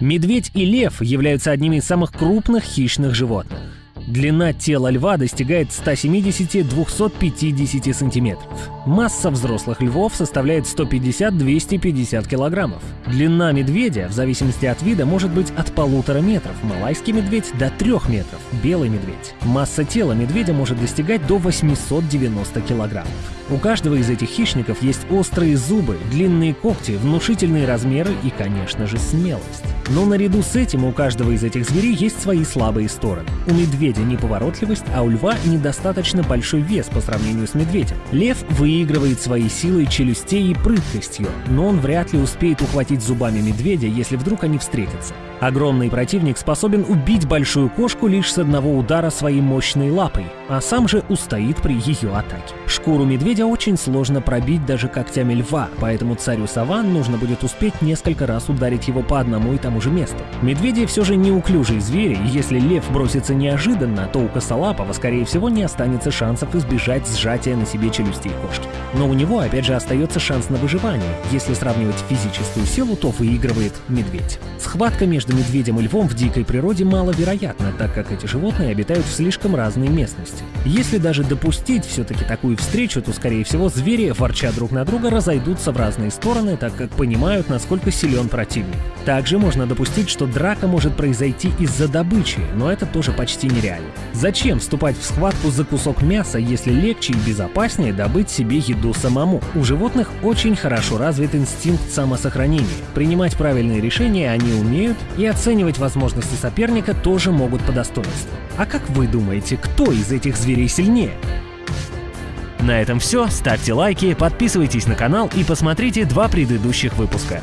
Медведь и лев являются одними из самых крупных хищных животных. Длина тела льва достигает 170-250 сантиметров. Масса взрослых львов составляет 150-250 килограммов. Длина медведя, в зависимости от вида, может быть от полутора метров, малайский медведь до трех метров, белый медведь. Масса тела медведя может достигать до 890 килограммов. У каждого из этих хищников есть острые зубы, длинные когти, внушительные размеры и, конечно же, смелость. Но наряду с этим у каждого из этих зверей есть свои слабые стороны. У медведя неповоротливость, а у льва недостаточно большой вес по сравнению с медведем. Лев выигрывает своей силой челюстей и прыткостью, но он вряд ли успеет ухватить зубами медведя, если вдруг они встретятся. Огромный противник способен убить большую кошку лишь с одного удара своей мощной лапой, а сам же устоит при ее атаке. Шкуру медведя очень сложно пробить даже когтями льва, поэтому царю саван нужно будет успеть несколько раз ударить его по одному и тому же месту. Медведи все же неуклюжие звери, и если лев бросится неожиданно, то у косолапого, скорее всего, не останется шансов избежать сжатия на себе челюстей кошки. Но у него, опять же, остается шанс на выживание. Если сравнивать физическую силу, то выигрывает медведь. Схватка между медведем и львом в дикой природе маловероятно, так как эти животные обитают в слишком разной местности. Если даже допустить все-таки такую встречу, то, скорее всего, звери, ворча друг на друга, разойдутся в разные стороны, так как понимают, насколько силен противник. Также можно допустить, что драка может произойти из-за добычи, но это тоже почти нереально. Зачем вступать в схватку за кусок мяса, если легче и безопаснее добыть себе еду самому? У животных очень хорошо развит инстинкт самосохранения. Принимать правильные решения они умеют, и оценивать возможности соперника тоже могут по достоинству. А как вы думаете, кто из этих зверей сильнее? На этом все. Ставьте лайки, подписывайтесь на канал и посмотрите два предыдущих выпуска.